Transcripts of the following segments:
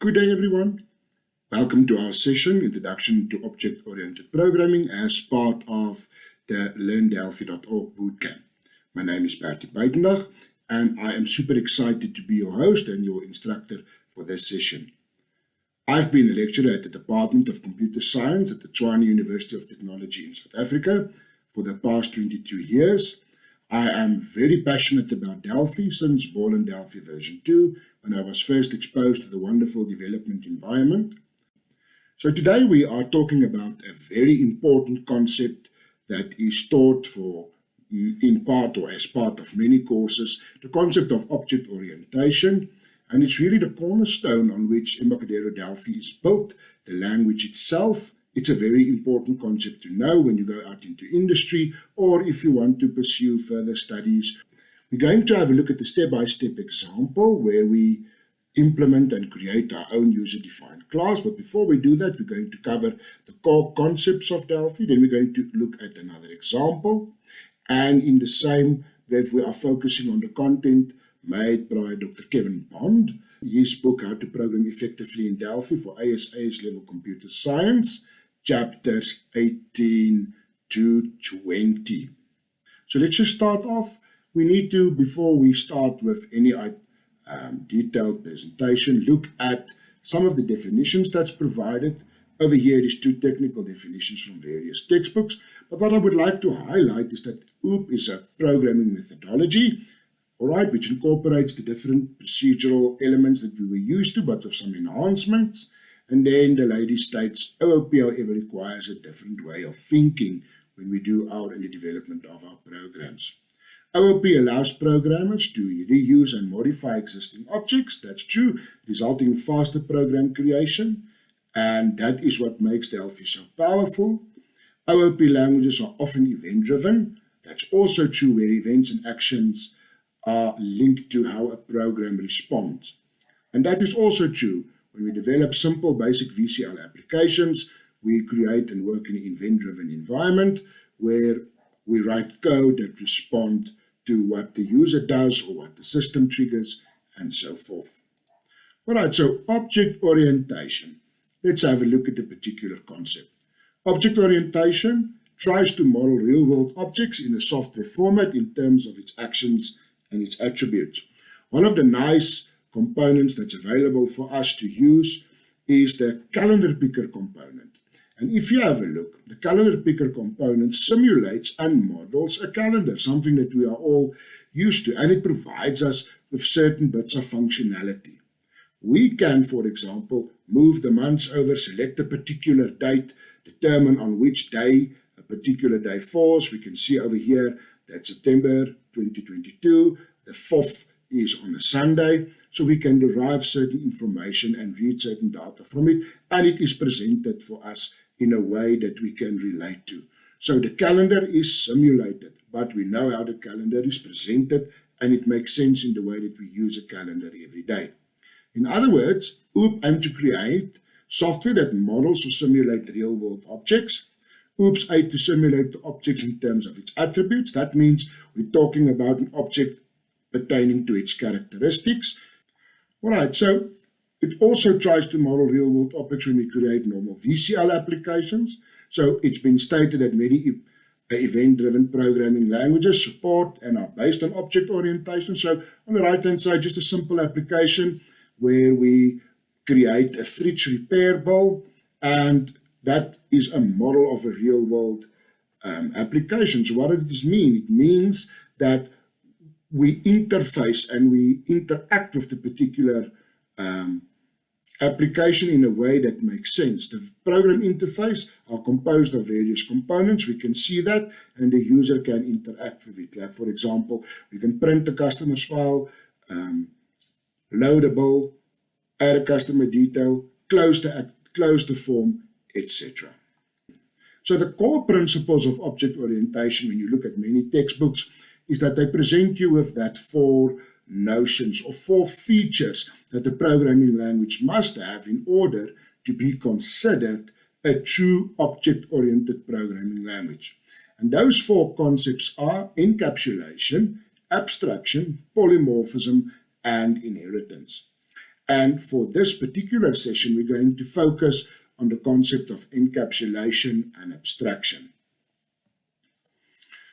Good day, everyone. Welcome to our session, Introduction to Object-Oriented Programming, as part of the LearnDelphi.org bootcamp. My name is Bertie Buitendag, and I am super excited to be your host and your instructor for this session. I've been a lecturer at the Department of Computer Science at the Tshwane University of Technology in South Africa for the past 22 years. I am very passionate about Delphi since Borland Delphi version 2 when I was first exposed to the wonderful development environment. So today we are talking about a very important concept that is taught for mm, in part or as part of many courses, the concept of object orientation. And it's really the cornerstone on which Embarcadero Delphi is built, the language itself. It's a very important concept to know when you go out into industry or if you want to pursue further studies we're going to have a look at the step-by-step -step example where we implement and create our own user-defined class. But before we do that, we're going to cover the core concepts of Delphi. Then we're going to look at another example. And in the same breath, we are focusing on the content made by Dr. Kevin Bond. His book, How to Program Effectively in Delphi for ASA's Level Computer Science, chapters 18 to 20. So let's just start off we need to, before we start with any um, detailed presentation, look at some of the definitions that's provided. Over here is two technical definitions from various textbooks, but what I would like to highlight is that OOP is a programming methodology, all right, which incorporates the different procedural elements that we were used to, but with some enhancements. And then the lady states, oh, OOP, however, requires a different way of thinking when we do our in the development of our programs. Oh, OOP allows programmers to reuse and modify existing objects, that's true, resulting in faster program creation, and that is what makes Delphi so powerful. Oh, OOP languages are often event-driven, that's also true where events and actions are linked to how a program responds. And that is also true when we develop simple basic VCL applications, we create and work in an event-driven environment where we write code that respond to what the user does or what the system triggers and so forth. All right, so object orientation. Let's have a look at a particular concept. Object orientation tries to model real-world objects in a software format in terms of its actions and its attributes. One of the nice components that's available for us to use is the calendar picker component. And if you have a look, the calendar picker component simulates and models a calendar, something that we are all used to, and it provides us with certain bits of functionality. We can, for example, move the months over, select a particular date, determine on which day a particular day falls. We can see over here that September 2022, the 4th is on a Sunday, so we can derive certain information and read certain data from it, and it is presented for us in a way that we can relate to. So the calendar is simulated, but we know how the calendar is presented and it makes sense in the way that we use a calendar every day. In other words, OOP aims to create software that models or simulate real-world objects. OOPs aim to simulate the objects in terms of its attributes. That means we're talking about an object pertaining to its characteristics. All right, so it also tries to model real-world objects when create normal VCL applications. So it's been stated that many event-driven programming languages support and are based on object orientation. So on the right-hand side, just a simple application where we create a fridge repair bill, and that is a model of a real-world um, application. So what does this mean? It means that we interface and we interact with the particular um, application in a way that makes sense. The program interface are composed of various components. We can see that and the user can interact with it. Like for example, we can print the customer's file, um, add a customer detail, close the, close the form, etc. So the core principles of object orientation when you look at many textbooks is that they present you with that four notions or four features that a programming language must have in order to be considered a true object-oriented programming language. And those four concepts are encapsulation, abstraction, polymorphism, and inheritance. And for this particular session, we're going to focus on the concept of encapsulation and abstraction.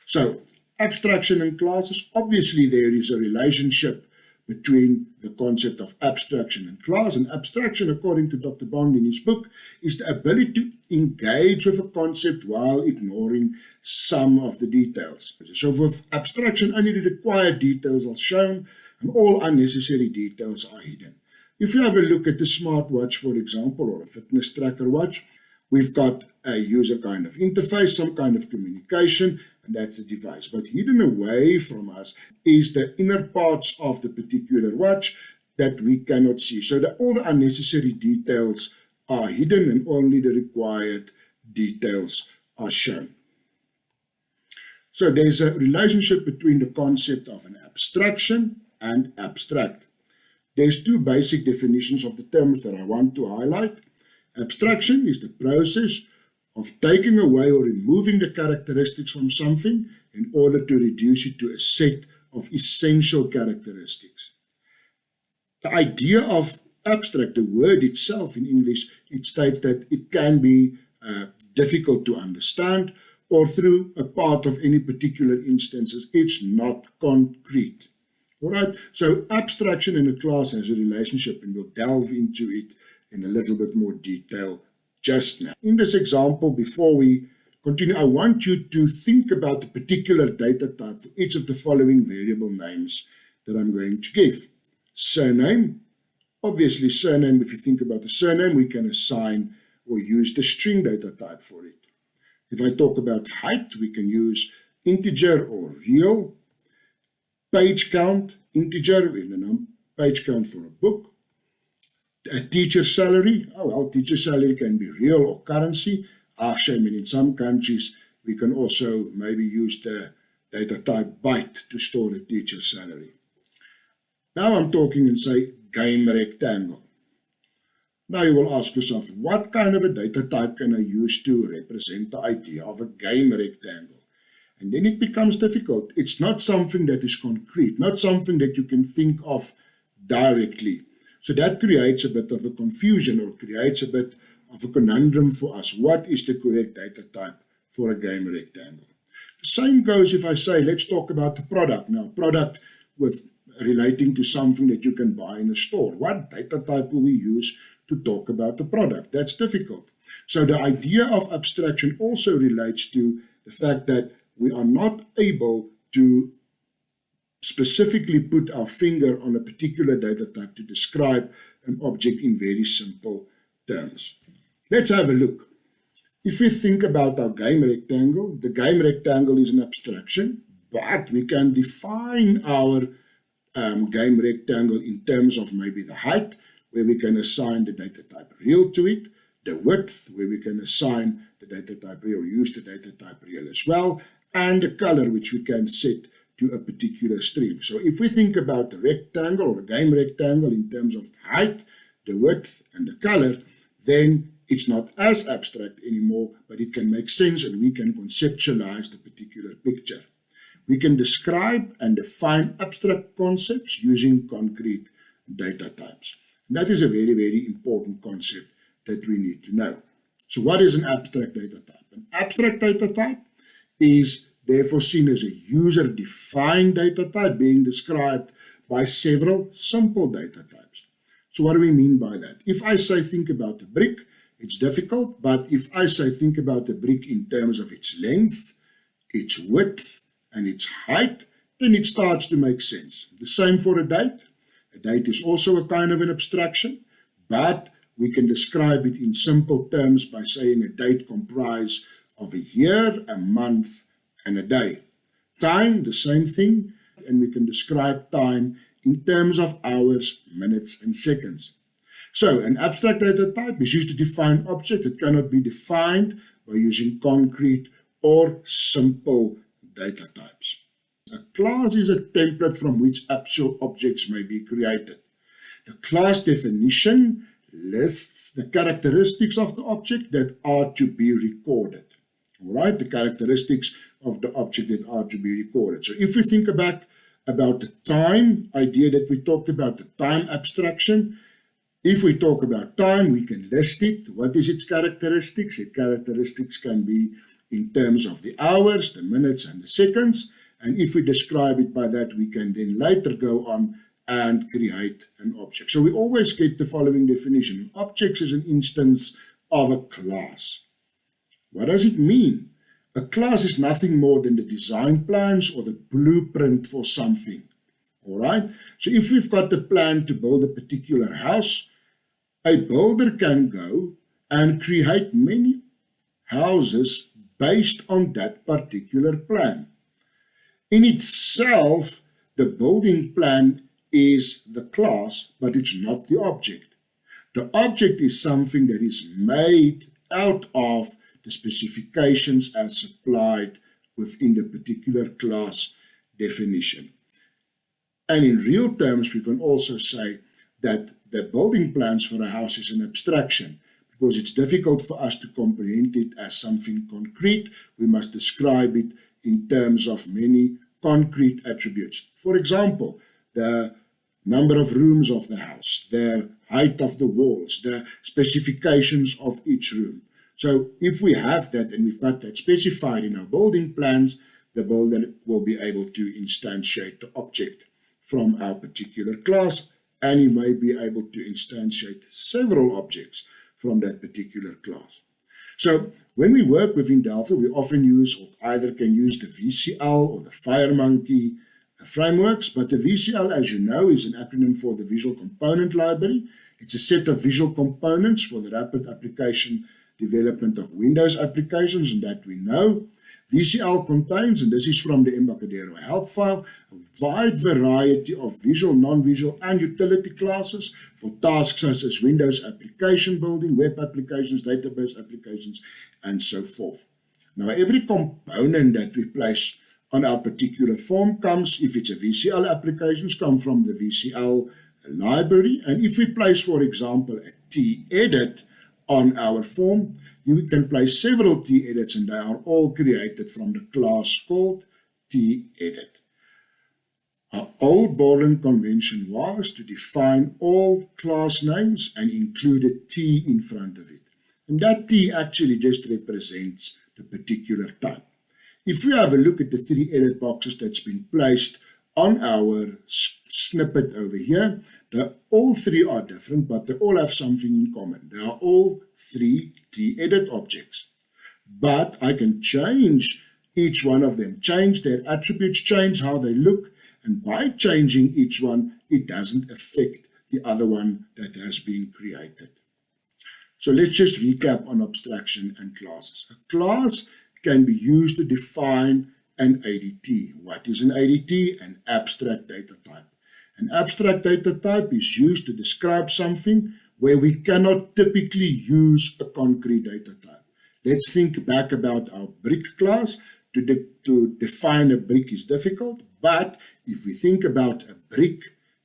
So abstraction and classes, obviously there is a relationship between the concept of abstraction and class. And abstraction, according to Dr. Bond in his book, is the ability to engage with a concept while ignoring some of the details. So with abstraction, only the required details are shown and all unnecessary details are hidden. If you have a look at the smartwatch, for example, or a fitness tracker watch, we've got a user kind of interface, some kind of communication, and that's the device. But hidden away from us is the inner parts of the particular watch that we cannot see. So the, all the unnecessary details are hidden and only the required details are shown. So there's a relationship between the concept of an abstraction and abstract. There's two basic definitions of the terms that I want to highlight. Abstraction is the process of taking away or removing the characteristics from something in order to reduce it to a set of essential characteristics. The idea of abstract, the word itself in English, it states that it can be uh, difficult to understand or through a part of any particular instances, it's not concrete. All right, so abstraction in a class has a relationship and we'll delve into it in a little bit more detail just now. In this example, before we continue, I want you to think about the particular data type for each of the following variable names that I'm going to give. Surname, obviously surname, if you think about the surname, we can assign or use the string data type for it. If I talk about height, we can use integer or real page count, integer, in a page count for a book. A teacher salary, oh well, teacher salary can be real or currency. Ah, Actually, I mean, in some countries, we can also maybe use the data type byte to store the teacher salary. Now I'm talking and say game rectangle. Now you will ask yourself, what kind of a data type can I use to represent the idea of a game rectangle? And then it becomes difficult. It's not something that is concrete, not something that you can think of directly. So that creates a bit of a confusion or creates a bit of a conundrum for us. What is the correct data type for a game rectangle? The same goes if I say, let's talk about the product. Now, product with relating to something that you can buy in a store. What data type will we use to talk about the product? That's difficult. So the idea of abstraction also relates to the fact that we are not able to specifically put our finger on a particular data type to describe an object in very simple terms. Let's have a look. If we think about our game rectangle, the game rectangle is an abstraction, but we can define our um, game rectangle in terms of maybe the height, where we can assign the data type real to it, the width, where we can assign the data type real, use the data type real as well, and the color which we can set to a particular string. So if we think about the rectangle or a game rectangle in terms of the height, the width, and the color, then it's not as abstract anymore, but it can make sense and we can conceptualize the particular picture. We can describe and define abstract concepts using concrete data types. And that is a very, very important concept that we need to know. So what is an abstract data type? An abstract data type is therefore seen as a user-defined data type being described by several simple data types. So what do we mean by that? If I say think about a brick, it's difficult, but if I say think about a brick in terms of its length, its width, and its height, then it starts to make sense. The same for a date. A date is also a kind of an abstraction, but we can describe it in simple terms by saying a date comprises of a year, a month, and a day. Time, the same thing, and we can describe time in terms of hours, minutes, and seconds. So, an abstract data type is used to define objects. that cannot be defined by using concrete or simple data types. A class is a template from which actual objects may be created. The class definition lists the characteristics of the object that are to be recorded all right, the characteristics of the object that are to be recorded. So if we think about, about the time idea that we talked about, the time abstraction, If we talk about time, we can list it. What is its characteristics? Its characteristics can be in terms of the hours, the minutes, and the seconds. And if we describe it by that, we can then later go on and create an object. So we always get the following definition. Objects is an instance of a class. What does it mean? A class is nothing more than the design plans or the blueprint for something. All right. So if we've got the plan to build a particular house, a builder can go and create many houses based on that particular plan. In itself, the building plan is the class, but it's not the object. The object is something that is made out of the specifications as supplied within the particular class definition. And in real terms, we can also say that the building plans for a house is an abstraction because it's difficult for us to comprehend it as something concrete. We must describe it in terms of many concrete attributes. For example, the number of rooms of the house, the height of the walls, the specifications of each room. So if we have that and we've got that specified in our building plans, the builder will be able to instantiate the object from our particular class and he may be able to instantiate several objects from that particular class. So when we work within Delphi, we often use or either can use the VCL or the FireMonkey uh, frameworks, but the VCL, as you know, is an acronym for the Visual Component Library. It's a set of visual components for the rapid application development of Windows applications, and that we know. VCL contains, and this is from the Embarcadero help file, a wide variety of visual, non-visual, and utility classes for tasks such as Windows application building, web applications, database applications, and so forth. Now, every component that we place on our particular form comes, if it's a VCL applications, come from the VCL library. And if we place, for example, a T-edit on our form, you can place several T-edits and they are all created from the class called T-edit. Our old Borland convention was to define all class names and include a T in front of it. And that T actually just represents the particular type. If we have a look at the three edit boxes that's been placed on our snippet over here, all three are different, but they all have something in common. They are all three T-edit objects. But I can change each one of them, change their attributes, change how they look, and by changing each one, it doesn't affect the other one that has been created. So let's just recap on abstraction and classes. A class can be used to define an ADT. What is an ADT? An abstract data type. An abstract data type is used to describe something where we cannot typically use a concrete data type. Let's think back about our brick class. To, de to define a brick is difficult, but if we think about a brick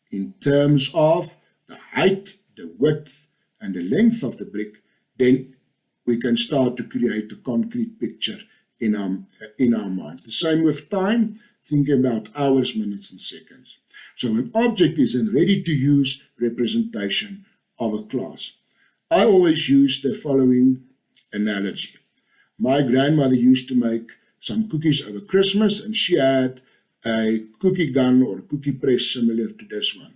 in terms of the height, the width, and the length of the brick, then we can start to create a concrete picture in our, in our minds. The same with time, thinking about hours, minutes, and seconds. So an object is a ready-to-use representation of a class. I always use the following analogy. My grandmother used to make some cookies over Christmas, and she had a cookie gun or cookie press similar to this one.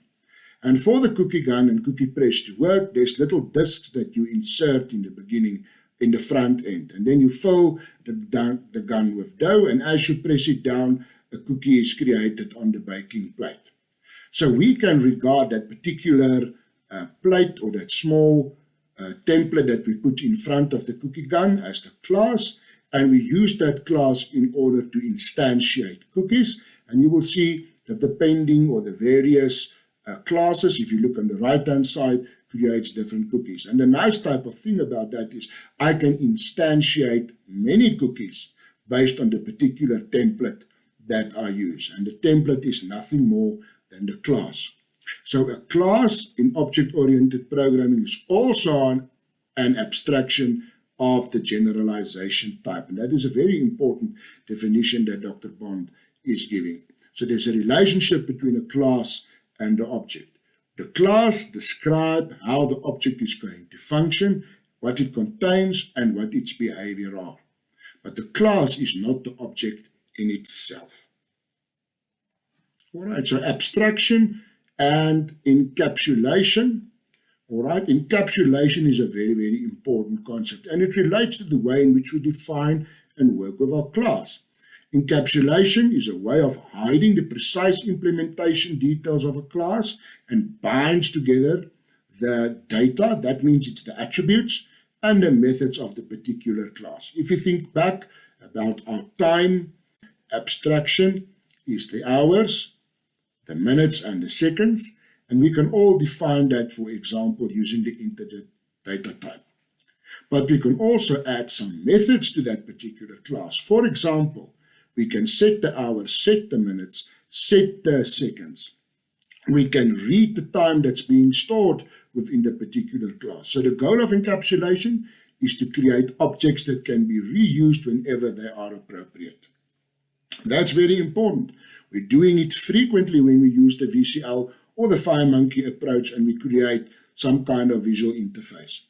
And for the cookie gun and cookie press to work, there's little discs that you insert in the beginning in the front end. And then you fill the, the gun with dough, and as you press it down, a cookie is created on the baking plate. So we can regard that particular uh, plate or that small uh, template that we put in front of the cookie gun as the class, and we use that class in order to instantiate cookies. And you will see that depending or the various uh, classes, if you look on the right-hand side, creates different cookies. And the nice type of thing about that is I can instantiate many cookies based on the particular template that I use. And the template is nothing more than the class. So a class in object-oriented programming is also an, an abstraction of the generalization type. And that is a very important definition that Dr. Bond is giving. So there's a relationship between a class and the object. The class describe how the object is going to function, what it contains, and what its behavior are. But the class is not the object in itself. All right, so abstraction and encapsulation. All right, encapsulation is a very, very important concept, and it relates to the way in which we define and work with our class. Encapsulation is a way of hiding the precise implementation details of a class and binds together the data, that means it's the attributes, and the methods of the particular class. If you think back about our time, abstraction is the hours, the minutes, and the seconds, and we can all define that, for example, using the integer data type. But we can also add some methods to that particular class. For example, we can set the hours, set the minutes, set the seconds. We can read the time that's being stored within the particular class. So the goal of encapsulation is to create objects that can be reused whenever they are appropriate. That's very important. We're doing it frequently when we use the VCL or the FireMonkey approach and we create some kind of visual interface.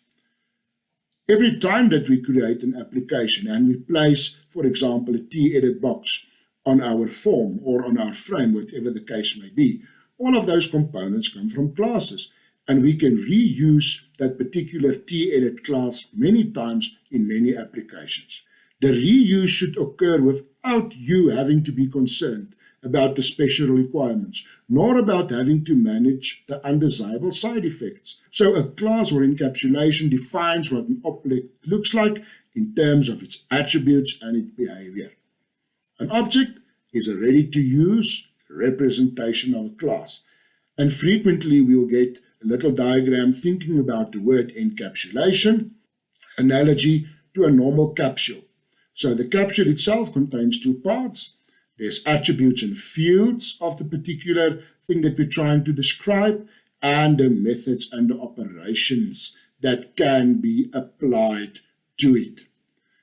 Every time that we create an application and we place, for example, a t-edit box on our form or on our frame, whatever the case may be, all of those components come from classes and we can reuse that particular t-edit class many times in many applications. The reuse should occur without you having to be concerned about the special requirements, nor about having to manage the undesirable side effects. So a class or encapsulation defines what an object looks like in terms of its attributes and its behavior. An object is a ready-to-use representation of a class, and frequently we will get a little diagram thinking about the word encapsulation, analogy to a normal capsule. So the capsule itself contains two parts, there's attributes and fields of the particular thing that we're trying to describe and the methods and the operations that can be applied to it.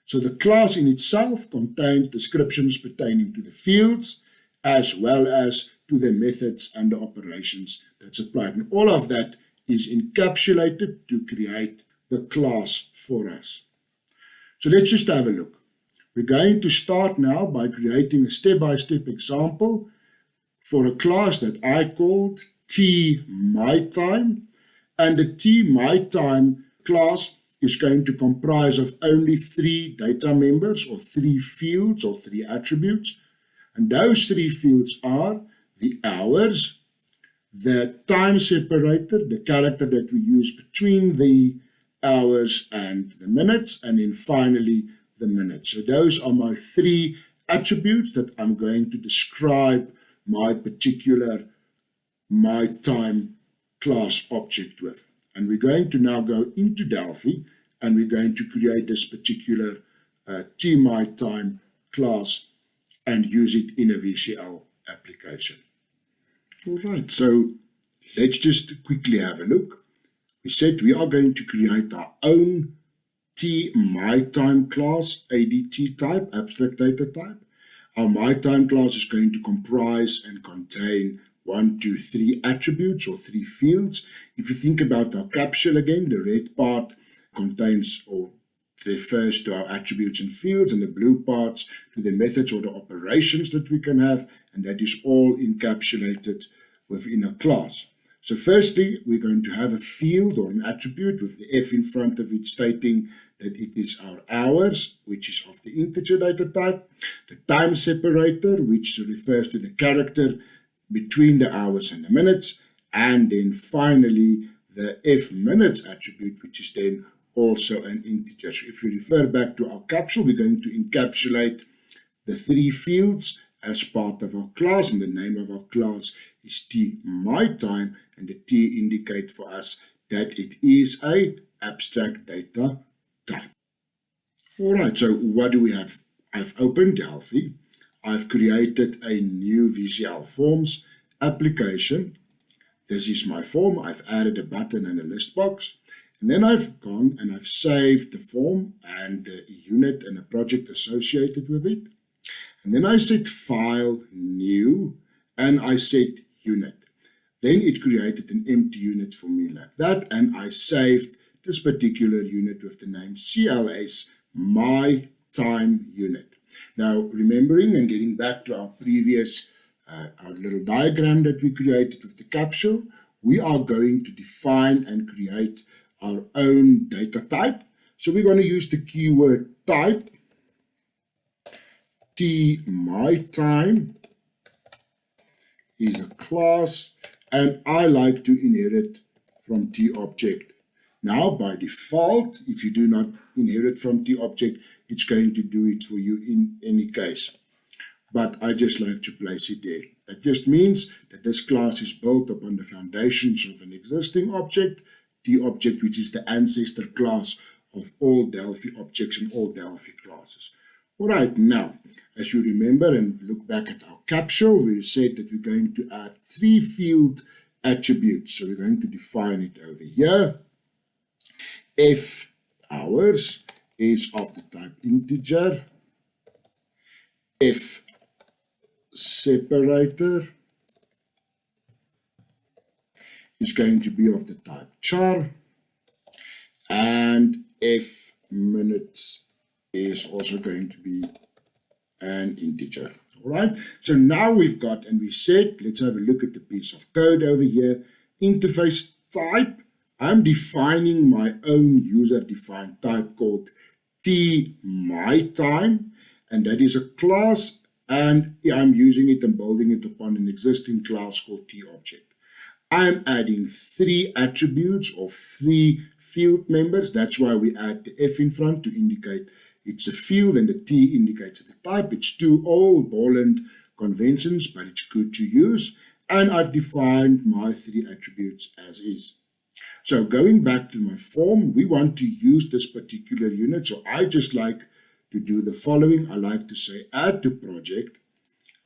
So the class in itself contains descriptions pertaining to the fields as well as to the methods and the operations that's applied. And all of that is encapsulated to create the class for us. So let's just have a look. We're going to start now by creating a step-by-step -step example for a class that I called T My Time. And the T My Time class is going to comprise of only three data members or three fields or three attributes. And those three fields are the hours, the time separator, the character that we use between the hours and the minutes, and then finally the minute. So those are my three attributes that I'm going to describe my particular my time class object with. And we're going to now go into Delphi and we're going to create this particular uh, time class and use it in a VCL application. All right, so let's just quickly have a look. We said we are going to create our own T my time class, ADT type, abstract data type. Our my time class is going to comprise and contain one, two, three attributes or three fields. If you think about our capsule again, the red part contains or refers to our attributes and fields and the blue parts to the methods or the operations that we can have and that is all encapsulated within a class. So firstly, we're going to have a field or an attribute with the F in front of it stating that it is our hours, which is of the integer data type, the time separator, which refers to the character between the hours and the minutes, and then finally the F minutes attribute, which is then also an integer. So if we refer back to our capsule, we're going to encapsulate the three fields as part of our class and the name of our class is t my time and the t indicate for us that it is a abstract data type. All right, so what do we have? I've opened Delphi. I've created a new VCL Forms application. This is my form. I've added a button and a list box. And then I've gone and I've saved the form and the unit and a project associated with it. And then I said File, New, and I said Unit. then it created an empty unit for me like that, and I saved this particular unit with the name CLS, my time unit. Now, remembering and getting back to our previous, uh, our little diagram that we created with the capsule, we are going to define and create our own data type. So we're going to use the keyword type, t my time is a class, and I like to inherit from t object. Now, by default, if you do not inherit from t object, it's going to do it for you in any case. But I just like to place it there. That just means that this class is built upon the foundations of an existing object, the object which is the ancestor class of all Delphi objects and all Delphi classes. All right, now, as you remember and look back at our capsule, we said that we're going to add three field attributes. So we're going to define it over here. F hours is of the type integer. F separator is going to be of the type char. And F minutes is also going to be an integer. All right, so now we've got, and we said, let's have a look at the piece of code over here. Interface type, I'm defining my own user-defined type called t my time, and that is a class, and I'm using it and building it upon an existing class called t object. I'm adding three attributes or three field members. That's why we add the F in front to indicate it's a field and the T indicates the type. It's two old Borland conventions, but it's good to use. And I've defined my three attributes as is. So going back to my form, we want to use this particular unit. So I just like to do the following. I like to say add to project.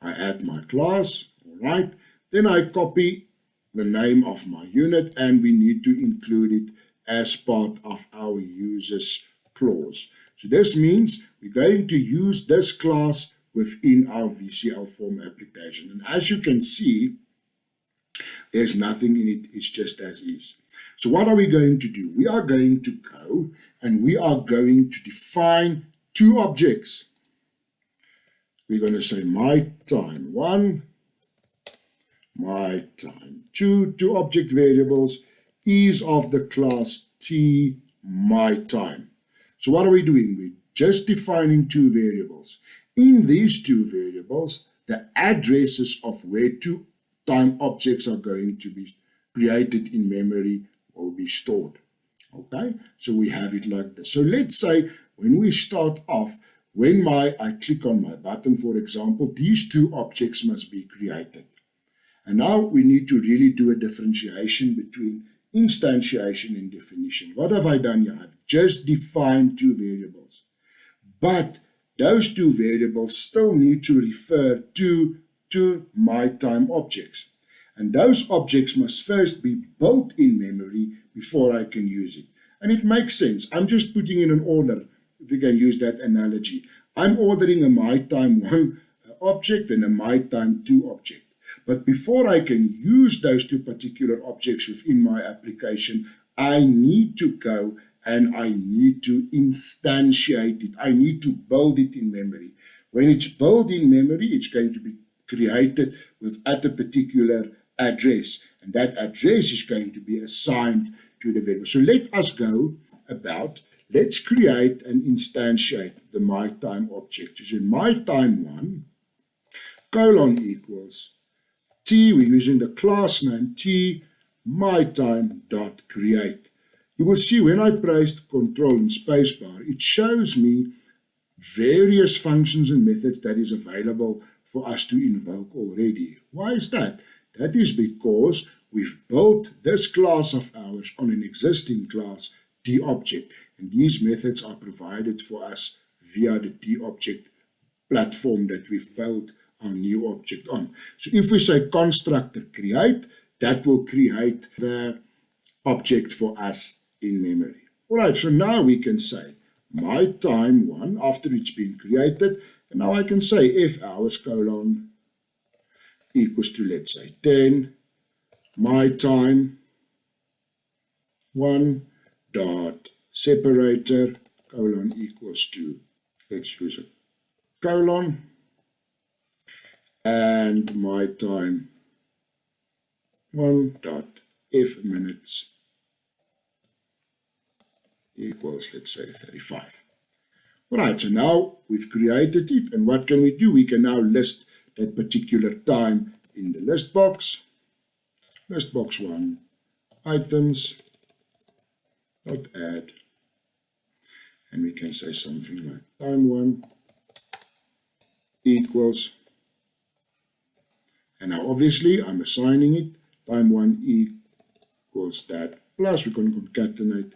I add my class, all right. Then I copy the name of my unit and we need to include it as part of our uses clause. So this means we're going to use this class within our VCL form application. And as you can see, there's nothing in it, it's just as is. So what are we going to do? We are going to go and we are going to define two objects. We're going to say my time one, my time two, two object variables is of the class t my time. So what are we doing? We're just defining two variables. In these two variables, the addresses of where two time objects are going to be created in memory will be stored. Okay, so we have it like this. So let's say when we start off, when my I click on my button, for example, these two objects must be created. And now we need to really do a differentiation between instantiation and definition. What have I done here? I've just defined two variables. But those two variables still need to refer to, to my time objects. And those objects must first be built in memory before I can use it. And it makes sense. I'm just putting in an order, if we can use that analogy. I'm ordering a my time 1 object and a my time 2 object. But before I can use those two particular objects within my application, I need to go and I need to instantiate it. I need to build it in memory. When it's built in memory, it's going to be created with at a particular address. And that address is going to be assigned to the variable. So let us go about, let's create and instantiate the my time object. So in my time one, colon equals t, we're using the class name t, my time dot create. You will see when I pressed control and spacebar, it shows me various functions and methods that is available for us to invoke already. Why is that? That is because we've built this class of ours on an existing class, TObject, and these methods are provided for us via the TObject platform that we've built our new object on. So if we say constructor create, that will create the object for us in memory. All right, so now we can say my time one after it's been created, and now I can say F hours colon equals to let's say 10, my time one dot separator colon equals to let's use a colon and my time. One dot f minutes equals let's say 35 all right so now we've created it and what can we do? We can now list that particular time in the list box. List box one items dot add. And we can say something like time one equals and now obviously I'm assigning it. Time one e equals that plus we can concatenate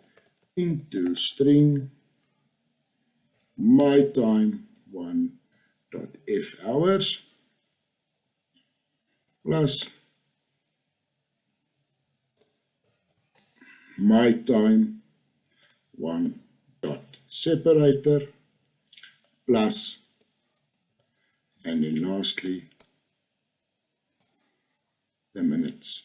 into string my time one dot f hours plus my time one dot separator plus and then lastly the minutes.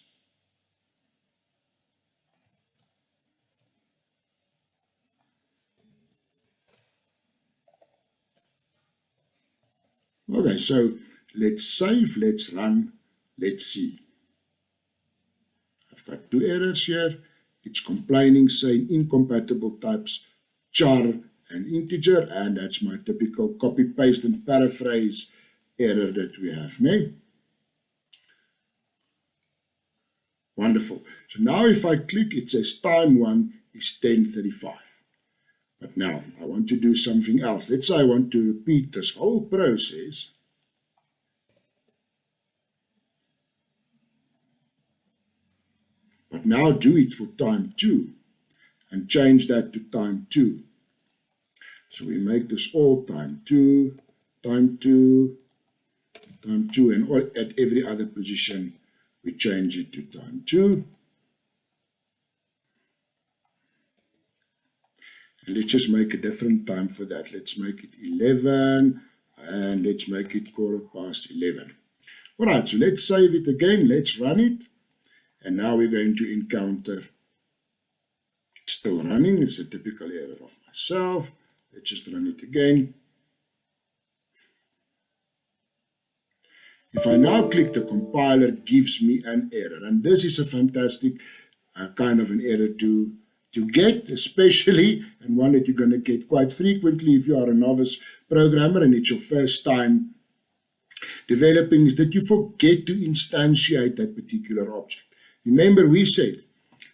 Okay so let's save let's run let's see. I've got two errors here. It's complaining saying incompatible types char and integer and that's my typical copy paste and paraphrase error that we have now. Wonderful. So now if I click, it says time one is 1035. But now I want to do something else. Let's say I want to repeat this whole process. But now do it for time two and change that to time two. So we make this all time two, time two, time two, and all, at every other position we change it to time two. And let's just make a different time for that. Let's make it 11 and let's make it quarter past 11. All right, so let's save it again. Let's run it. And now we're going to encounter it's still running. It's a typical error of myself. Let's just run it again. If I now click the compiler, gives me an error. And this is a fantastic uh, kind of an error to, to get, especially, and one that you're going to get quite frequently if you are a novice programmer and it's your first time developing, is that you forget to instantiate that particular object. Remember, we said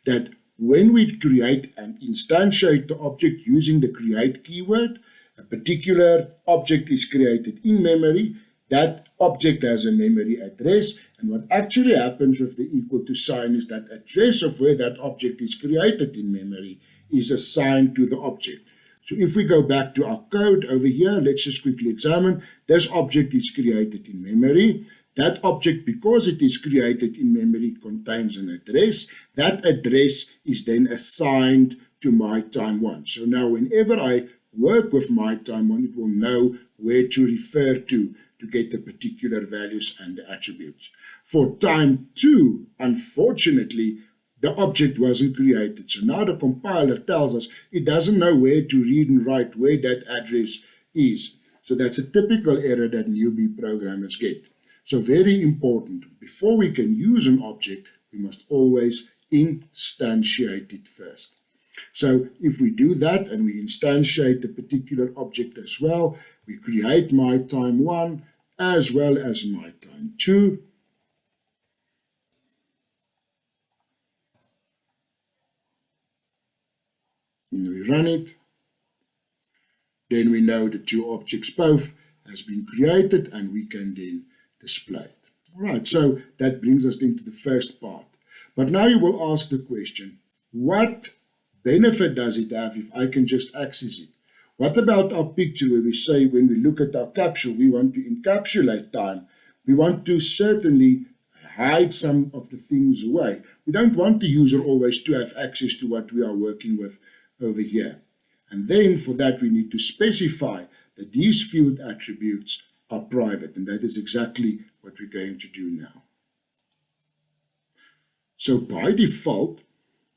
that when we create and instantiate the object using the create keyword, a particular object is created in memory, that object has a memory address, and what actually happens with the equal to sign is that address of where that object is created in memory is assigned to the object. So if we go back to our code over here, let's just quickly examine. This object is created in memory. That object, because it is created in memory, contains an address. That address is then assigned to my time one. So now whenever I work with my time one, it will know where to refer to to get the particular values and the attributes. For time two, unfortunately, the object wasn't created. So now the compiler tells us it doesn't know where to read and write where that address is. So that's a typical error that newbie programmers get. So very important, before we can use an object, we must always instantiate it first. So if we do that and we instantiate the particular object as well, we create my time one as well as my time two. And we run it. Then we know the two objects both has been created and we can then displayed. All right, so that brings us into the first part. But now you will ask the question, what benefit does it have if I can just access it? What about our picture where we say when we look at our capsule, we want to encapsulate time. We want to certainly hide some of the things away. We don't want the user always to have access to what we are working with over here. And then for that, we need to specify that these field attributes are private, and that is exactly what we're going to do now. So by default,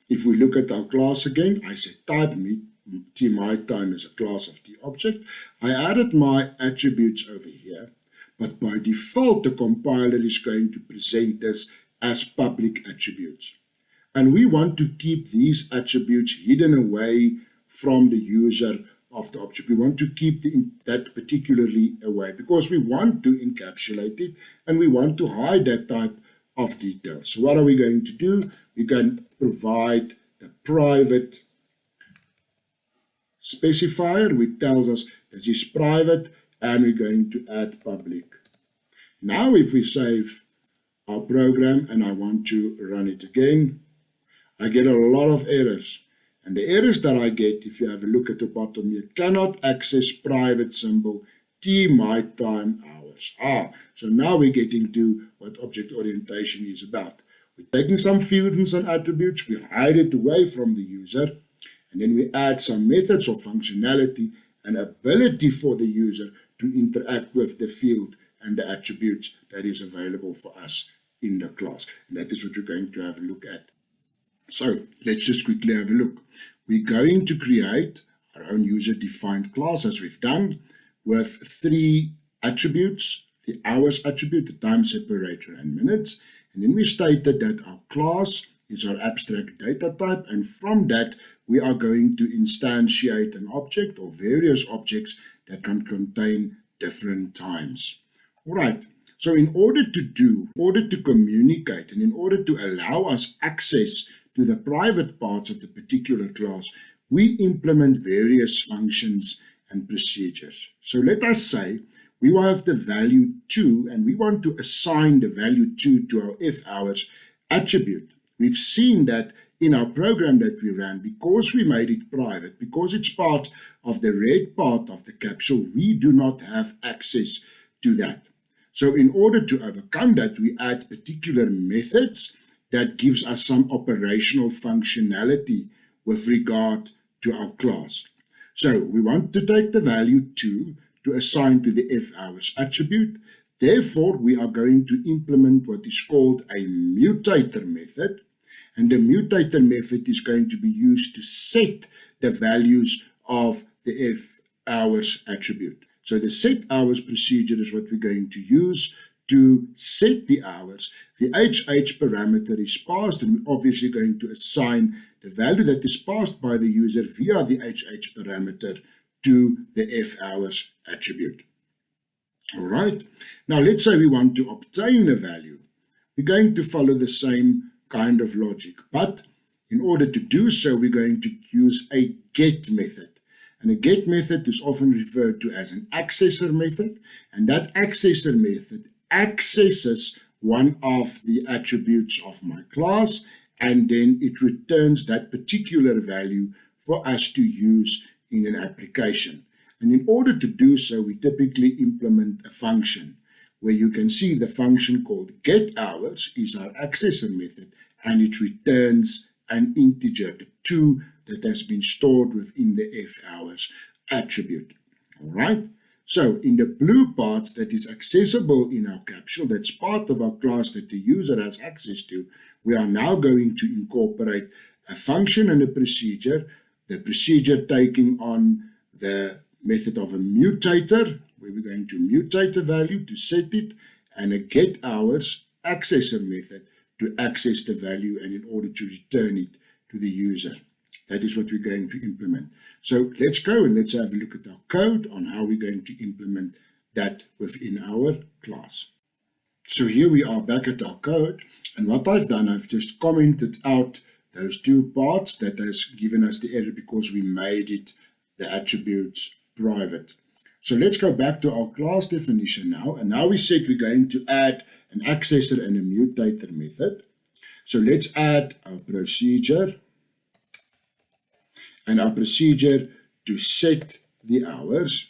if we look at our class again, I say type me, t my time is a class of the object. I added my attributes over here, but by default, the compiler is going to present this as public attributes. And we want to keep these attributes hidden away from the user of the object. We want to keep the, that particularly away because we want to encapsulate it and we want to hide that type of detail. So what are we going to do? We can provide the private specifier which tells us this is private and we're going to add public. Now if we save our program and I want to run it again, I get a lot of errors. And the errors that I get, if you have a look at the bottom here, cannot access private symbol T my time hours. Ah, so now we're getting to what object orientation is about. We're taking some fields and some attributes, we hide it away from the user, and then we add some methods or functionality and ability for the user to interact with the field and the attributes that is available for us in the class. And that is what we're going to have a look at. So let's just quickly have a look. We're going to create our own user-defined class as we've done with three attributes, the hours attribute, the time separator and minutes. And then we stated that our class is our abstract data type. And from that, we are going to instantiate an object or various objects that can contain different times. All right. So in order to do, in order to communicate, and in order to allow us access to the private parts of the particular class, we implement various functions and procedures. So let us say we have the value 2 and we want to assign the value 2 to our F hours attribute. We've seen that in our program that we ran, because we made it private, because it's part of the red part of the capsule, we do not have access to that. So in order to overcome that, we add particular methods that gives us some operational functionality with regard to our class. So we want to take the value 2 to assign to the f hours attribute. Therefore, we are going to implement what is called a mutator method. And the mutator method is going to be used to set the values of the f hours attribute. So the set hours procedure is what we're going to use to set the hours, the HH parameter is passed and we're obviously going to assign the value that is passed by the user via the HH parameter to the F hours attribute. All right. Now let's say we want to obtain a value. We're going to follow the same kind of logic, but in order to do so, we're going to use a get method. And a get method is often referred to as an accessor method, and that accessor method accesses one of the attributes of my class and then it returns that particular value for us to use in an application. And in order to do so, we typically implement a function where you can see the function called getHours is our accessor method and it returns an integer, the 2 that has been stored within the fHours attribute. All right. So in the blue parts that is accessible in our capsule, that's part of our class that the user has access to, we are now going to incorporate a function and a procedure, the procedure taking on the method of a mutator, where we're going to mutate the value to set it, and a get hours accessor method to access the value and in order to return it to the user. That is what we're going to implement. So let's go and let's have a look at our code on how we're going to implement that within our class. So here we are back at our code. And what I've done, I've just commented out those two parts that has given us the error because we made it the attributes private. So let's go back to our class definition now. And now we said we're going to add an accessor and a mutator method. So let's add our procedure and our procedure to set the hours.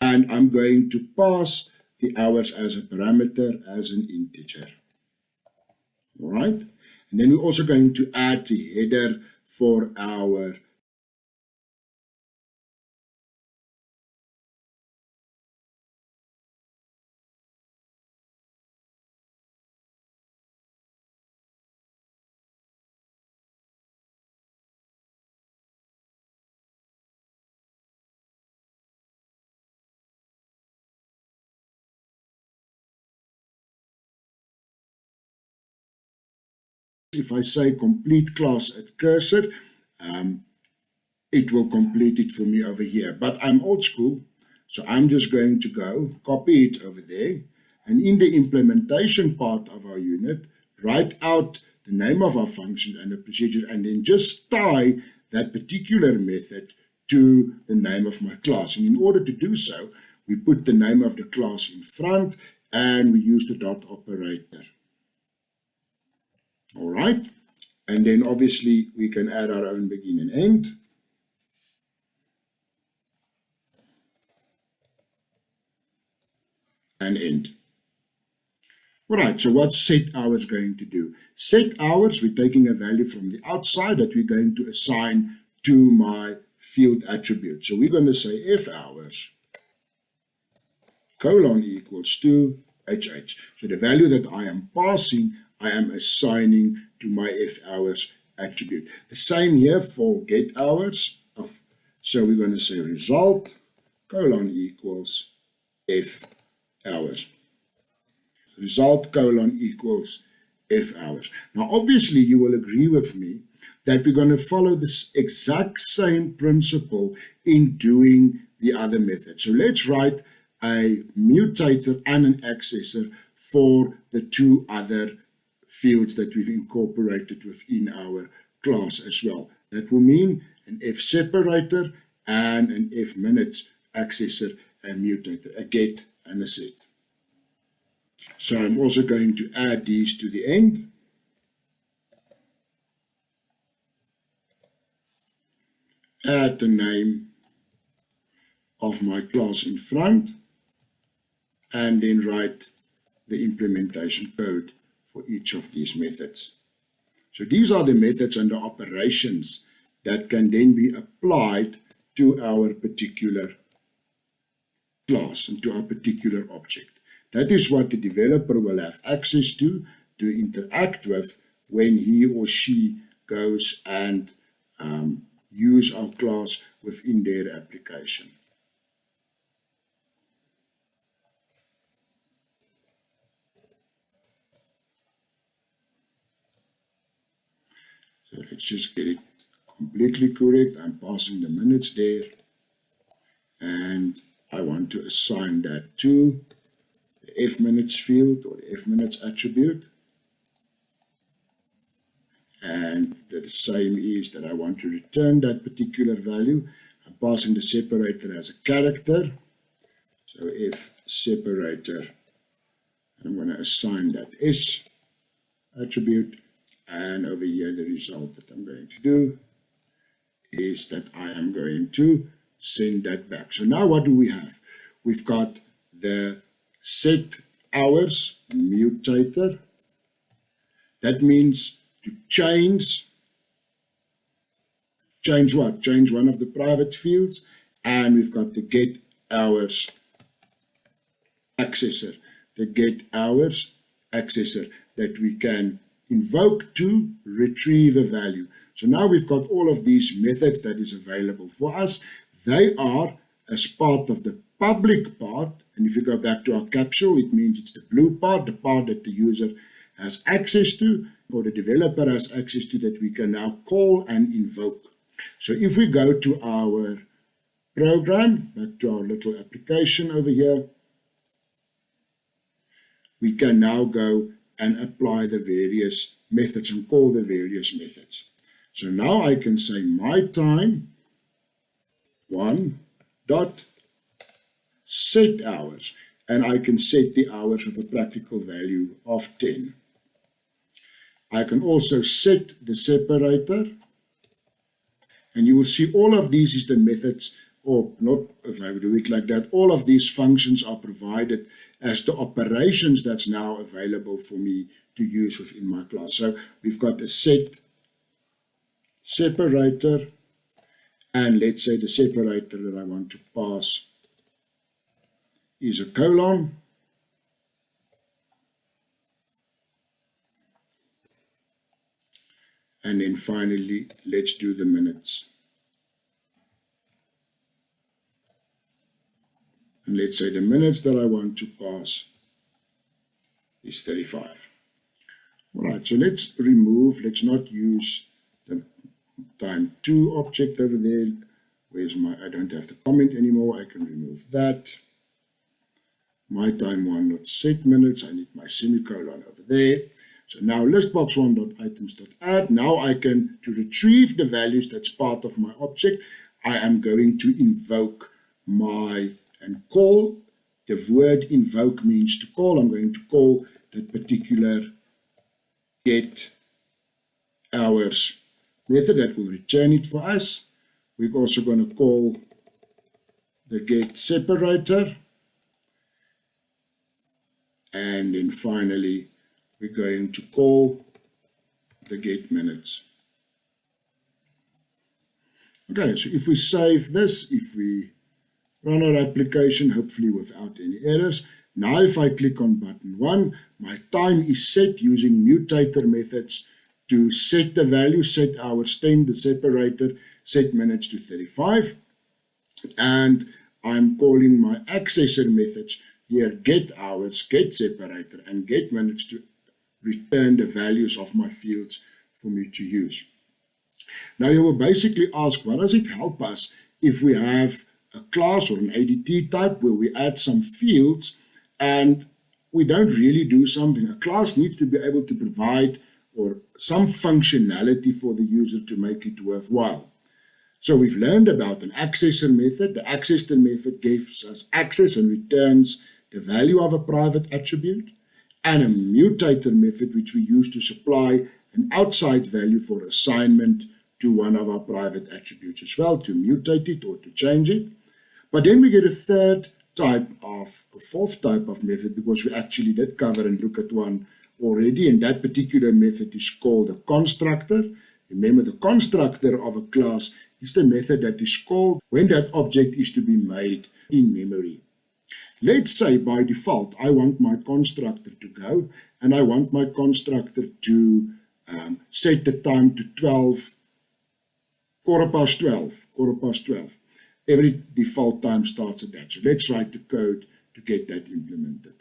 And I'm going to pass the hours as a parameter as an integer. All right. And then we're also going to add the header for our if I say complete class at cursor, um, it will complete it for me over here. But I'm old school, so I'm just going to go copy it over there. And in the implementation part of our unit, write out the name of our function and the procedure, and then just tie that particular method to the name of my class. And in order to do so, we put the name of the class in front and we use the dot operator. All right. And then obviously we can add our own begin and end. And end. All right, so what's set hours going to do? Set hours, we're taking a value from the outside that we're going to assign to my field attribute. So we're going to say f hours colon equals to HH. So the value that I am passing, I am assigning to my F hours attribute. The same here for get hours. Of, so we're going to say result colon equals F hours. Result colon equals F hours. Now, obviously, you will agree with me that we're going to follow this exact same principle in doing the other method. So let's write a mutator and an accessor for the two other fields that we've incorporated within our class as well. That will mean an F separator and an F minutes accessor and mutator, a get and a set. So I'm also going to add these to the end. Add the name of my class in front and then write the implementation code for each of these methods. So these are the methods and the operations that can then be applied to our particular class and to our particular object. That is what the developer will have access to, to interact with when he or she goes and um, use our class within their application. So let's just get it completely correct. I'm passing the minutes there. And I want to assign that to the F minutes field or the F minutes attribute. And the same is that I want to return that particular value. I'm passing the separator as a character. So if separator, I'm going to assign that S attribute and over here, the result that I'm going to do is that I am going to send that back. So now what do we have? We've got the set hours mutator. That means to change, change what? Change one of the private fields. And we've got the get hours accessor, the get hours accessor that we can invoke to retrieve a value. So now we've got all of these methods that is available for us. They are as part of the public part. And if you go back to our capsule, it means it's the blue part, the part that the user has access to or the developer has access to that we can now call and invoke. So if we go to our program, back to our little application over here, we can now go and apply the various methods and call the various methods. So now I can say my time one dot set hours and I can set the hours with a practical value of 10. I can also set the separator and you will see all of these is the methods or not if I do it like that all of these functions are provided as the operations that's now available for me to use within my class. So we've got a set separator and let's say the separator that I want to pass is a colon. And then finally, let's do the minutes. And let's say the minutes that I want to pass is 35. All right, so let's remove, let's not use the time two object over there. Where's my, I don't have the comment anymore. I can remove that. My time one not set minutes. I need my semicolon over there. So now listbox1.items.add. Now I can, to retrieve the values that's part of my object, I am going to invoke my, and call, the word invoke means to call. I'm going to call that particular get hours method that will return it for us. We're also going to call the get separator. And then finally, we're going to call the get minutes. Okay, so if we save this, if we run our application, hopefully without any errors, now if I click on button 1, my time is set using mutator methods to set the value, set hours 10, the separator, set minutes to 35. And I'm calling my accessor methods here, get hours, get separator, and get minutes to return the values of my fields for me to use. Now you will basically ask, what does it help us if we have a class or an ADT type where we add some fields and we don't really do something. A class needs to be able to provide or some functionality for the user to make it worthwhile. So we've learned about an accessor method. The accessor method gives us access and returns the value of a private attribute and a mutator method which we use to supply an outside value for assignment to one of our private attributes as well, to mutate it or to change it. But then we get a third type of, a fourth type of method because we actually did cover and look at one already, and that particular method is called a constructor. Remember, the constructor of a class is the method that is called when that object is to be made in memory. Let's say by default, I want my constructor to go, and I want my constructor to um, set the time to 12, quarter past 12, quarter past 12. Every default time starts at that. So let's write the code to get that implemented.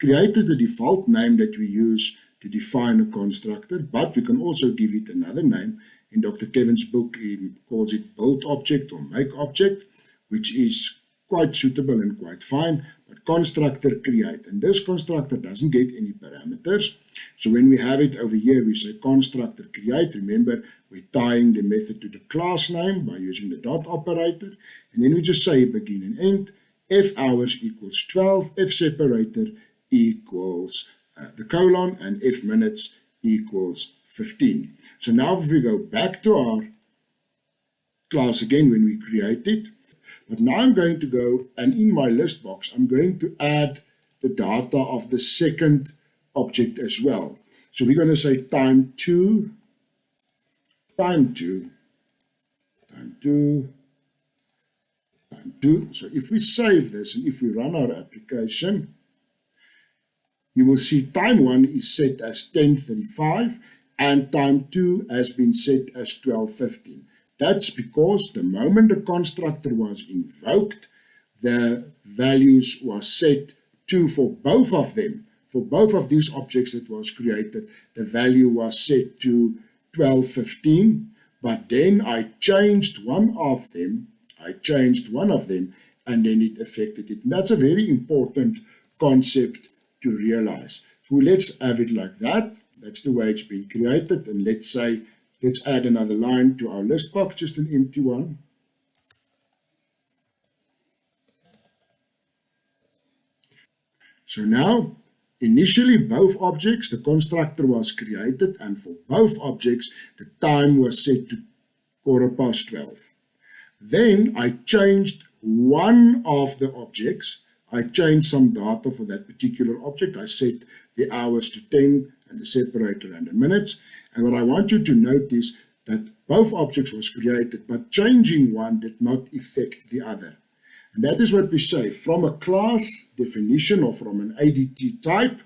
Create is the default name that we use to define a constructor, but we can also give it another name. In Dr. Kevin's book, he calls it build object or make object, which is quite suitable and quite fine, but constructor create. And this constructor doesn't get any parameters. So when we have it over here, we say constructor create. Remember, we're tying the method to the class name by using the dot operator. And then we just say begin and end. F hours equals 12, F separator equals uh, the colon, and F minutes equals 15. So now if we go back to our class again when we create it, but now I'm going to go and in my list box, I'm going to add the data of the second object as well. So we're going to say time two, time two, time two, time two. So if we save this and if we run our application, you will see time one is set as 1035 and time two has been set as 1215. That's because the moment the constructor was invoked, the values was set to for both of them. For both of these objects that was created, the value was set to 1215, but then I changed one of them, I changed one of them, and then it affected it. And that's a very important concept to realize. So let's have it like that. That's the way it's been created. And let's say Let's add another line to our list box, just an empty one. So now, initially both objects, the constructor was created and for both objects, the time was set to quarter past 12. Then I changed one of the objects. I changed some data for that particular object. I set the hours to 10 and the separator and the minutes. And what I want you to notice that both objects was created, but changing one did not affect the other. And that is what we say. From a class definition or from an ADT type,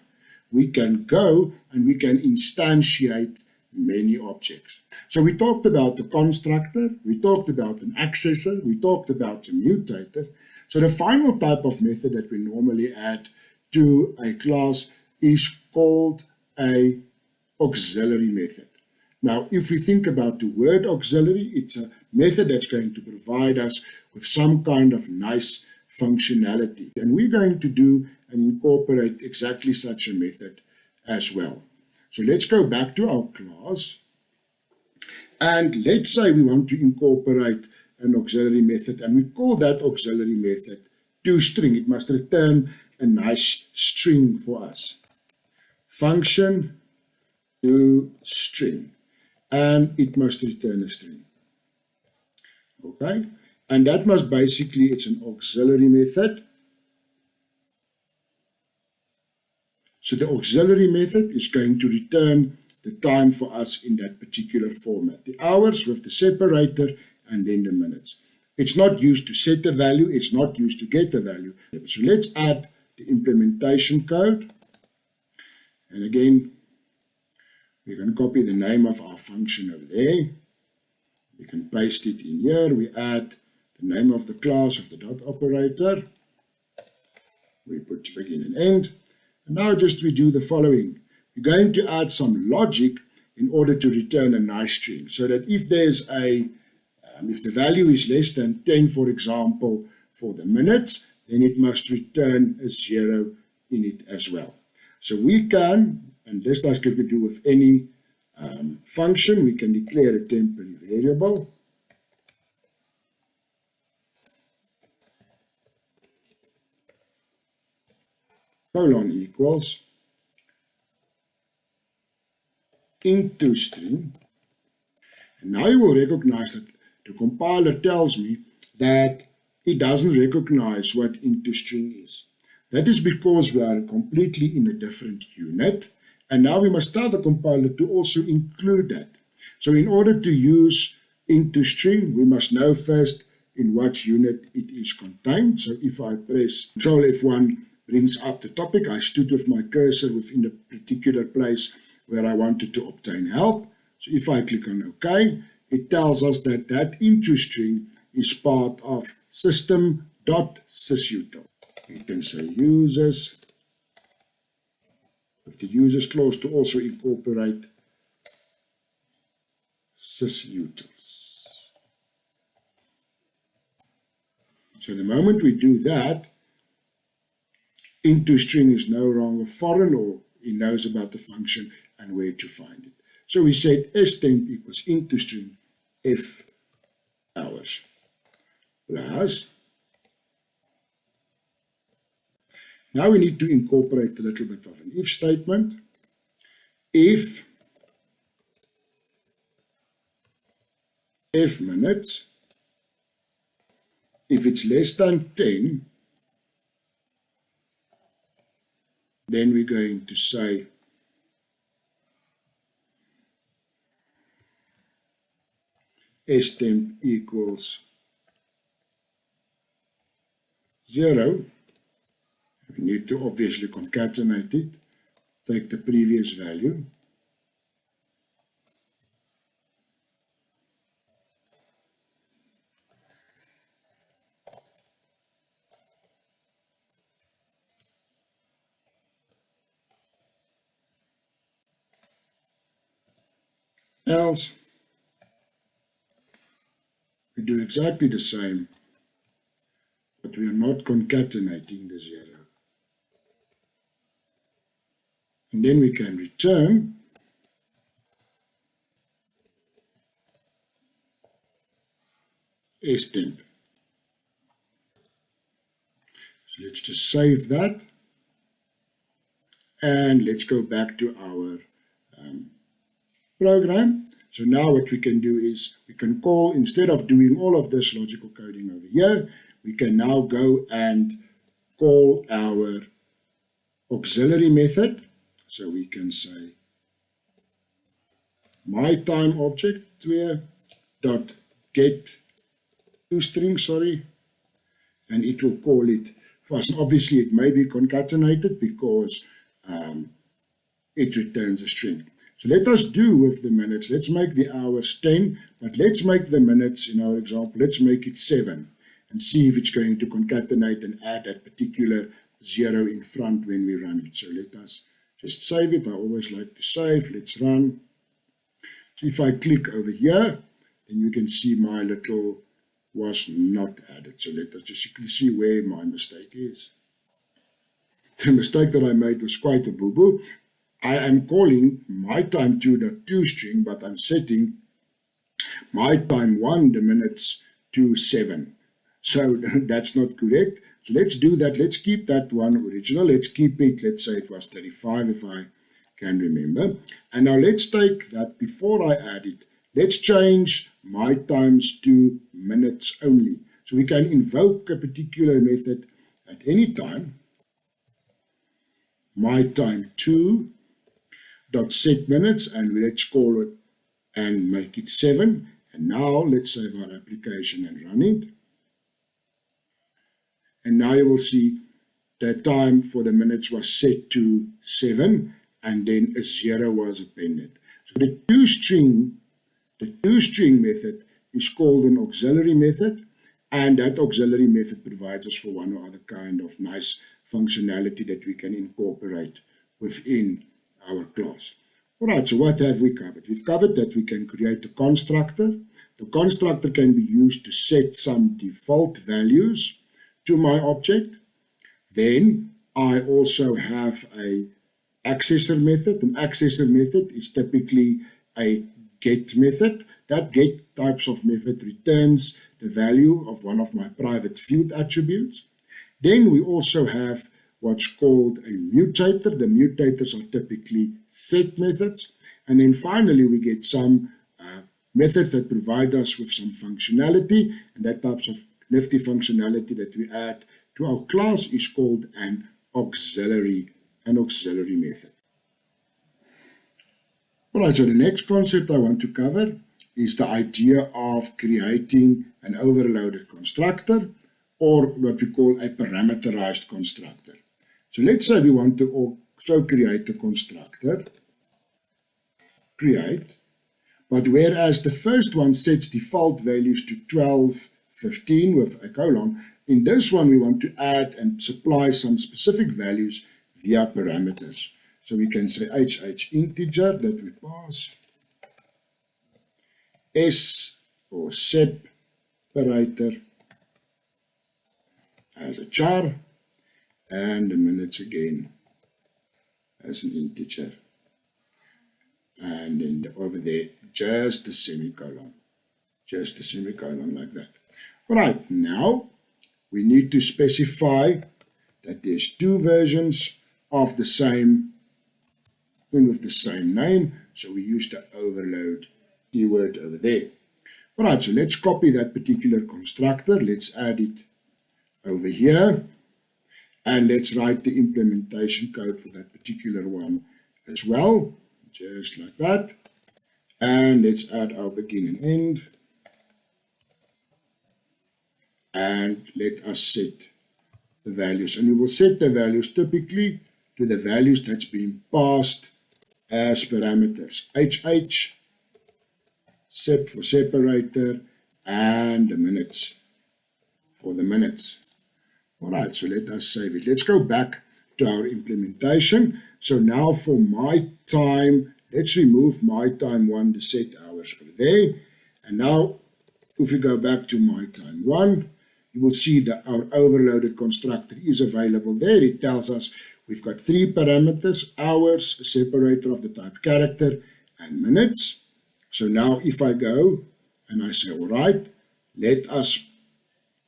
we can go and we can instantiate many objects. So we talked about the constructor, we talked about an accessor, we talked about a mutator. So the final type of method that we normally add to a class is called a auxiliary method. Now, if we think about the word auxiliary, it's a method that's going to provide us with some kind of nice functionality. And we're going to do and incorporate exactly such a method as well. So let's go back to our class. And let's say we want to incorporate an auxiliary method and we call that auxiliary method toString. It must return a nice string for us. Function to string and it must return a string. Okay, and that must basically, it's an auxiliary method. So the auxiliary method is going to return the time for us in that particular format. The hours with the separator and then the minutes. It's not used to set the value, it's not used to get the value. So let's add the implementation code. And again, we're going to copy the name of our function over there. We can paste it in here. We add the name of the class of the dot operator. We put begin and end. And now just we do the following. We're going to add some logic in order to return a nice string so that if there's a um, if the value is less than 10, for example, for the minutes, then it must return a zero in it as well. So we can, and this does give to do with any um, function, we can declare a temporary variable. colon equals IntToStr. And now you will recognize that the compiler tells me that it doesn't recognize what IntToStr is. That is because we are completely in a different unit. And now we must tell the compiler to also include that. So in order to use IntToStr, we must know first in what unit it is contained. So if I press Control F1 brings up the topic, I stood with my cursor within a particular place where I wanted to obtain help. So if I click on OK, it tells us that that IntToStr is part of system.sysutil. You can say users with the uses clause to also incorporate sysutils. So the moment we do that, IntToStr is no longer foreign or he knows about the function and where to find it. So we said stemp equals IntToStr f hours plus now we need to incorporate a little bit of an if statement if f minutes if it's less than 10 then we're going to say stemp equals 0. We need to obviously concatenate it, take the previous value. else we do exactly the same, but we are not concatenating the zero. And then we can return stemp. So let's just save that. And let's go back to our um, program. So now what we can do is we can call, instead of doing all of this logical coding over here, we can now go and call our auxiliary method. So we can say my time object where dot get to string, sorry, and it will call it first. Obviously, it may be concatenated because um, it returns a string. So let us do with the minutes, let's make the hours 10, but let's make the minutes, in our example, let's make it 7 and see if it's going to concatenate and add that particular zero in front when we run it. So let us just save it. I always like to save. Let's run. So if I click over here, then you can see my little was not added. So let us just see where my mistake is. The mistake that I made was quite a boo-boo. I am calling my time 2.2 string, but I'm setting my time 1 the minutes to 7. So that's not correct. So let's do that. Let's keep that one original. Let's keep it. Let's say it was 35 if I can remember. And now let's take that before I add it. Let's change my times to minutes only. So we can invoke a particular method at any time. My time 2 dot set minutes and let's call it and make it 7. And now let's save our application and run it. And now you will see the time for the minutes was set to 7 and then a 0 was appended. So the toString, the toString method is called an auxiliary method and that auxiliary method provides us for one or other kind of nice functionality that we can incorporate within our class. Alright, so what have we covered? We've covered that we can create a constructor. The constructor can be used to set some default values to my object. Then I also have a accessor method. An accessor method is typically a get method. That get types of method returns the value of one of my private field attributes. Then we also have what's called a mutator. The mutators are typically set methods. And then finally, we get some uh, methods that provide us with some functionality. And that types of nifty functionality that we add to our class is called an auxiliary, an auxiliary method. Alright, so the next concept I want to cover is the idea of creating an overloaded constructor or what we call a parameterized constructor. So let's say we want to also create a constructor, create, but whereas the first one sets default values to 12, 15 with a colon, in this one we want to add and supply some specific values via parameters. So we can say HH integer that we pass, S or separator as a char, and the minutes again as an integer. And then over there, just a semicolon, just a semicolon like that. Right, now we need to specify that there's two versions of the same thing with the same name. So we use the overload keyword over there. All right, so let's copy that particular constructor. Let's add it over here. And let's write the implementation code for that particular one as well, just like that. And let's add our begin and end. And let us set the values. And we will set the values typically to the values that's been passed as parameters. HH, sep for separator, and the minutes for the minutes. All right, so let us save it. Let's go back to our implementation. So now for my time, let's remove my time one, the set hours over there. And now if we go back to my time one, you will see that our overloaded constructor is available there. It tells us we've got three parameters, hours, separator of the type character, and minutes. So now if I go and I say, all right, let us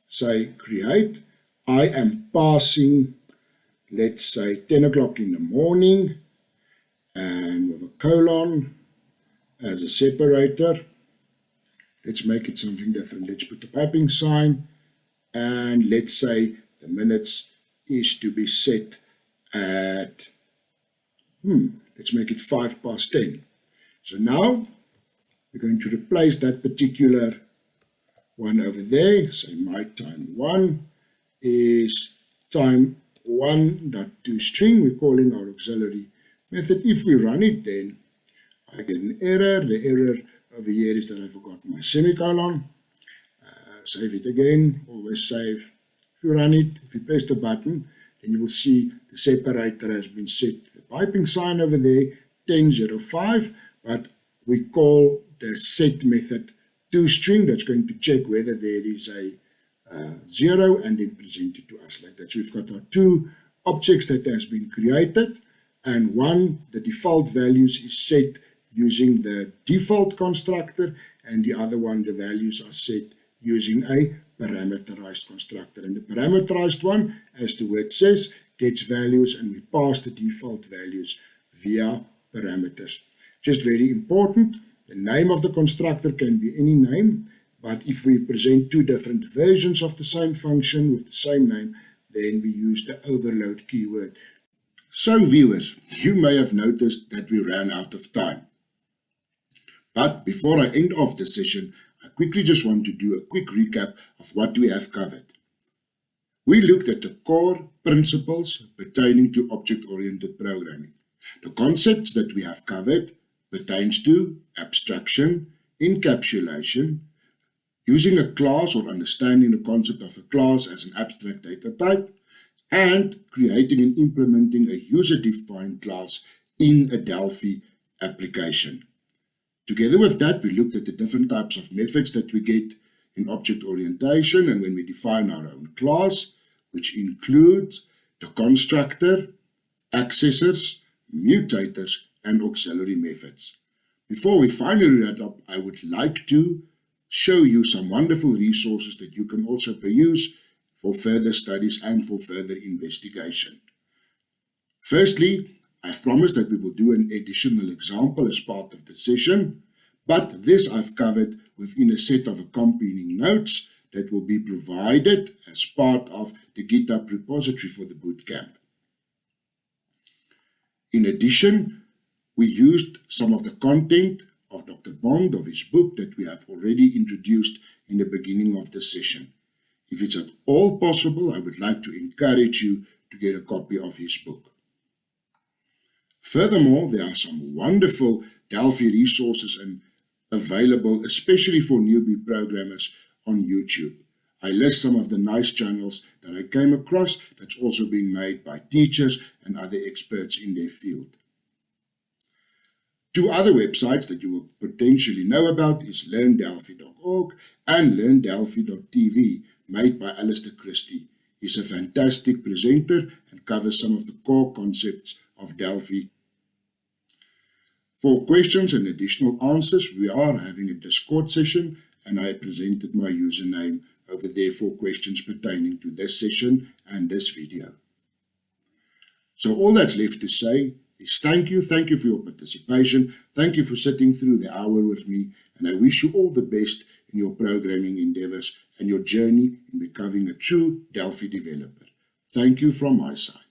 say create, I am passing, let's say 10 o'clock in the morning and with a colon as a separator. Let's make it something different. Let's put the piping sign and let's say the minutes is to be set at, hmm, let's make it 5 past 10. So now we're going to replace that particular one over there, say my time 1 is time one dot. We're calling our auxiliary method. If we run it, then I get an error. The error over here is that I forgot my semicolon. Save it again. Always save. If you run it, if you press the button, then you will see the separator has been set. The piping sign over there, 1005, but we call the set method to string that's going to check whether there is a uh, zero and then present it to us like that. So we've got our two objects that has been created and one, the default values is set using the default constructor and the other one, the values are set using a parameterized constructor. And the parameterized one, as the word says, gets values and we pass the default values via parameters. Just very important, the name of the constructor can be any name, but if we present two different versions of the same function with the same name, then we use the overload keyword. So viewers, you may have noticed that we ran out of time. But before I end off the session, I quickly just want to do a quick recap of what we have covered. We looked at the core principles pertaining to object-oriented programming. The concepts that we have covered pertains to abstraction, encapsulation, using a class or understanding the concept of a class as an abstract data type, and creating and implementing a user-defined class in a Delphi application. Together with that, we looked at the different types of methods that we get in object orientation and when we define our own class, which includes the constructor, accessors, mutators, and auxiliary methods. Before we finally wrap up, I would like to show you some wonderful resources that you can also peruse for further studies and for further investigation. Firstly, I've promised that we will do an additional example as part of the session, but this I've covered within a set of accompanying notes that will be provided as part of the GitHub repository for the bootcamp. In addition, we used some of the content of Dr. Bond of his book that we have already introduced in the beginning of the session. If it's at all possible, I would like to encourage you to get a copy of his book. Furthermore, there are some wonderful Delphi resources and available, especially for newbie programmers on YouTube. I list some of the nice channels that I came across that's also being made by teachers and other experts in their field. Two other websites that you will potentially know about is learndelphi.org and learndelphi.tv made by Alister Christie. He's a fantastic presenter and covers some of the core concepts of Delphi. For questions and additional answers, we are having a Discord session and I presented my username over there for questions pertaining to this session and this video. So all that's left to say is thank you, thank you for your participation, thank you for sitting through the hour with me, and I wish you all the best in your programming endeavors and your journey in becoming a true Delphi developer. Thank you from my side.